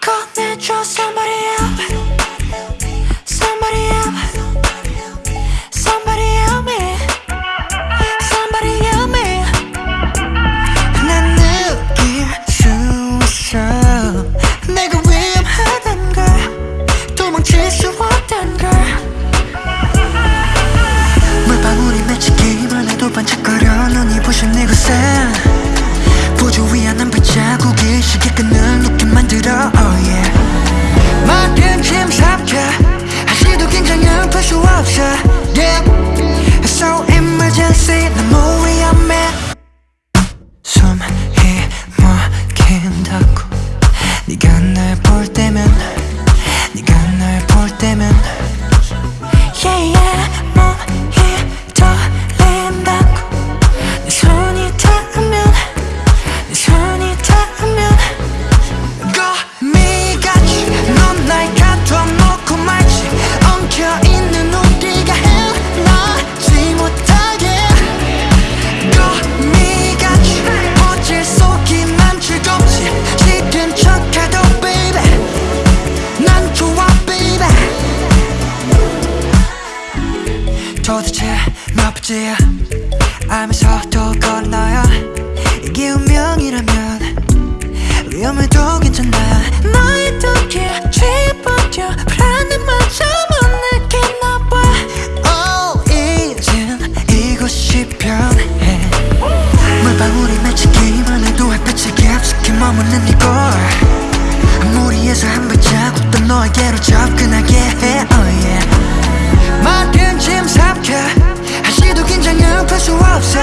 꺼내줘 somebody else 이곳에 보조 위한 한 발자국이 시계 끈을 놓게 만들어 oh yeah 도대체 몇 번째야 알면서도 건너야 이게 운명이라면 위험해도 괜찮아. 너의 덕에 취해버려 불안함마저 못 느끼나 봐 Oh 이젠 이곳이 편해. 물방울이 맺히기만 해도 햇빛이 깊숙이 머무는 이곳. 무리해서 한 발자국도 너에게로 접근하게 yeah 모